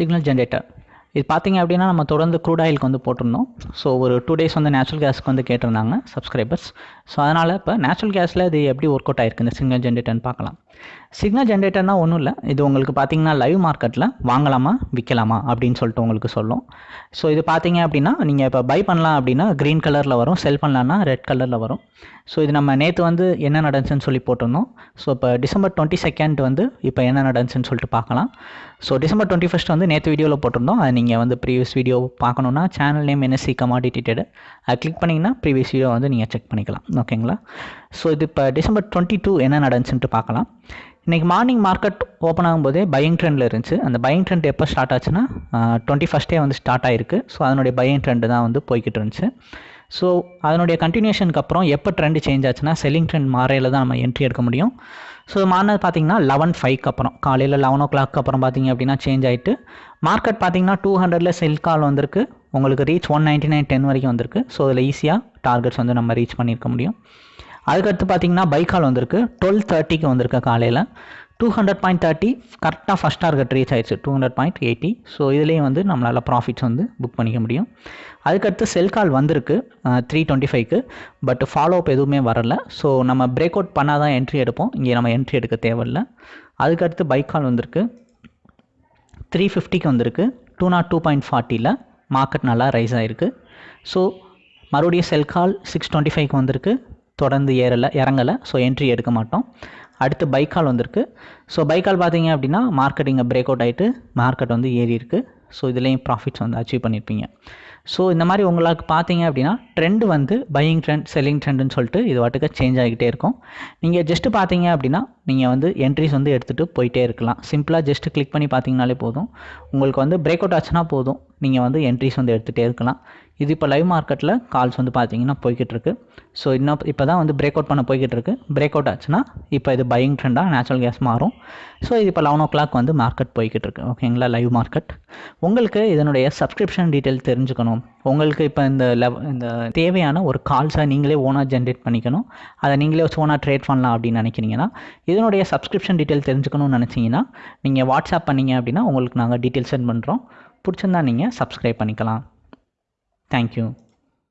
Signal generator இது பார்த்தீங்க அப்படின்னா நம்ம தொடர்ந்து க்ரூட் ஆயிலுக்கு வந்து போட்டிருந்தோம். ஸோ ஒரு டூ டேஸ் வந்து நேச்சுரல் கேஸ்க்கு வந்து கேட்டிருந்தாங்க சப்ஸ்கிரைபர்ஸ் ஸோ அதனால் இப்போ நேச்சுரல் கேஸில் இது எப்படி ஒர்க் அவுட் ஆயிருக்கு? இந்த சிக்னல் ஜென்ரேட்டர்னு பார்க்கலாம். சிக்னல் ஜென்ரேட்டர்னா ஒன்றும் இல்லை. இது உங்களுக்கு பார்த்தீங்கன்னா லைவ் மார்க்கெட்டில் வாங்கலாமா விற்கலாமா அப்படின்னு சொல்லிட்டு உங்களுக்கு சொல்லும். ஸோ இது பார்த்தீங்க அப்படின்னா நீங்கள் இப்போ பை பண்ணலாம் அப்படின்னா க்ரீன் கலரில் வரும். செல் பண்ணலான்னா ரெட் கலரில் வரும். ஸோ இது நம்ம நேற்று வந்து என்ன நடந்துச்சுன்னு சொல்லி போட்டிருந்தோம். ஸோ இப்போ டிசம்பர் டுவெண்ட்டி செகண்ட் வந்து இப்போ என்ன நடந்துச்சுன்னு சொல்லிட்டு பார்க்கலாம். ஸோ டிசம்பர் டுவெண்ட்டி ஃபஸ்ட் வந்து நேற்று வீடியோவில் போட்டிருந்தோம். அதை நீங்கள் வந்து ப்ரீவியஸ் வீடியோ பார்க்கணுன்னா channel name NSC commodity trade அதை கிளிக் பண்ணிங்கன்னா ப்ரீவியஸ் வீடியோ வந்து நீங்கள் செக் பண்ணிக்கலாம். ஓகேங்களா ஸோ இது இப்போ டிசம்பர் டுவெண்ட்டி டூ என்ன நடந்துச்சுன்ட்டு பார்க்கலாம். இன்றைக்கி மார்னிங் மார்க்கெட் ஓப்பன் ஆகும்போதே பையிங் ட்ரெண்டில் இருந்துச்சு. அந்த பையிங் ட்ரெண்ட் எப்போ ஸ்டார்ட் ஆச்சுன்னா டுவெண்ட்டி ஃபஸ்ட்டே வந்து ஸ்டார்ட் ஆயிருக்கு. ஸோ அதனுடைய பையிங் ட்ரெண்டு தான் வந்து போய்கிட்டு இருந்துச்சு. ஸோ அதனுடைய கண்டினியூஷனுக்கு அப்புறம் எப்போ ட்ரெண்ட் சேஞ்ச் ஆச்சுன்னா செல்லிங் ட்ரெண்ட் மாறையில் தான் நம்ம என்ட்ரி எடுக்க முடியும். ஸோ மாறினது பார்த்தீங்கன்னா லெவன் ஃபைவ்க்கு அப்புறம். காலையில் லெவன் ஓ கிளாக் அப்புறம் பார்த்தீங்க அப்படின்னா சேஞ்ச் ஆகிட்டு மார்க்கெட் பார்த்தீங்கன்னா டூ ஹண்ட்ரடில் செல் கால் வந்திருக்கு. உங்களுக்கு reach one ninety nine ten வரைக்கும் வந்திருக்கு. ஸோ அதில் ஈஸியாக டார்கெட்ஸ் வந்து நம்ம ரீச் பண்ணியிருக்க முடியும். அதுக்கடுத்து பார்த்தீங்கன்னா பைக்கால் வந்திருக்கு. டுவெல் தேர்ட்டிக்கு வந்திருக்கு காலையில். டூ ஹண்ட்ரட் பாயிண்ட் தேர்ட்டி கரெக்டாக ஃபஸ்ட் டார்கெட் ரீச் ஆயிடுச்சு. Two hundred point eighty so இதுலேயும் வந்து நம்மளால் ப்ராஃபிட்ஸ் வந்து புக் பண்ணிக்க முடியும். அதுக்கடுத்து செல் கால் வந்திருக்கு த்ரீ டுவெண்ட்டி ஃபைவ்க்கு பட் ஃபாலோ அப் எதுவுமே வரல. ஸோ நம்ம பிரேக் அவுட் பண்ணால் தான் என்ட்ரி எடுப்போம். இங்கே நம்ம என்ட்ரி எடுக்க தேவையில்ல. அதுக்கடுத்து பைக் கால் வந்திருக்கு. த்ரீ ஃபிஃப்டிக்கு வந்திருக்கு. டூ நாட் டூ பாயிண்ட் ஃபார்ட்டியில் மார்க்கெட் நல்லா ரைஸ் ஆகிருக்கு ஸோ மறுபடியும் செல் கால் சிக்ஸ் டுவெண்ட்டி ஃபைவ்க்கு வந்திருக்கு. தொடர்ந்து ஏறலை இறங்கலை ஸோ என்ட்ரி எடுக்க மாட்டோம். அடுத்து பைக்கால் வந்திருக்கு. ஸோ பைக்கால் பார்த்தீங்க அப்படின்னா மார்க்கெட் இங்கே பிரேக் அவுட் ஆகிட்டு மார்க்கெட் வந்து ஏறி இருக்குது ஸோ இதுலேயும் ப்ராஃபிட்ஸ் வந்து அச்சீவ் பண்ணியிருப்பீங்க ஸோ இந்த மாதிரி உங்களுக்கு பார்த்தீங்க அப்படின்னா ட்ரெண்டு வந்து பையிங் ட்ரெண்ட் செல்லிங் ட்ரெண்டுன்னு சொல்லிட்டு இது வாட்டுக்கு சேஞ்ச் ஆகிக்கிட்டே இருக்கும். நீங்கள் ஜஸ்ட்டு பார்த்தீங்க அப்படின்னா நீங்கள் வந்து என்ட்ரிஸ் வந்து எடுத்துகிட்டு போயிட்டே இருக்கலாம். சிம்பிளாக ஜஸ்ட்டு கிளிக் பண்ணி பார்த்தீங்கனாலே போதும். உங்களுக்கு வந்து பிரேக் அவுட் ஆச்சுன்னா போதும். நீங்கள் வந்து என்ட்ரிஸ் வந்து எடுத்துகிட்டே இருக்கலாம். இது இப்போ லைவ் மார்க்கெட்டில் கால்ஸ் வந்து பார்த்தீங்கன்னா போய்கிட்டு இருக்கு. ஸோ இன்னும் இப்போ தான் வந்து பிரேக் அவுட் பண்ண போய்கிட்டு இருக்கு. பிரேக் அவுட் ஆச்சுன்னா இப்போ இது பையிங் ட்ரெண்டாக நேச்சுரல் கேஸ் மாறும். ஸோ இது இப்போ லெவன் ஓ கிளாக் வந்து மார்க்கெட் போய்கிட்டு இருக்கு. ஓகேங்களா லைவ் மார்க்கெட் உங்களுக்கு இதனுடைய சப்ஸ்கிரிப்ஷன் டீட்டெயில் தெரிஞ்சுக்கணும். உங்களுக்கு இப்போ இந்த லெவ இந்த தேவையான ஒரு கால்ஸை நீங்களே ஓனாக ஜென்ரேட் பண்ணிக்கணும். அதை நீங்களே ஓனாக ட்ரேட் பண்ணலாம் அப்படின்னு நினைக்கிறீங்கன்னா இதனுடைய சப்ஸ்கிரிப்ஷன் டீட்டெயில் தெரிஞ்சுக்கணும்னு நினச்சிங்கன்னா நீங்கள் வாட்ஸ்அப் பண்ணீங்க அப்படின்னா உங்களுக்கு நாங்கள் டீட்டெயில் சென்ட் பண்ணுறோம் பிடிச்சிருந்தா நீங்கள் சப்ஸ்கிரைப் பண்ணிக்கலாம். தேங்க்யூ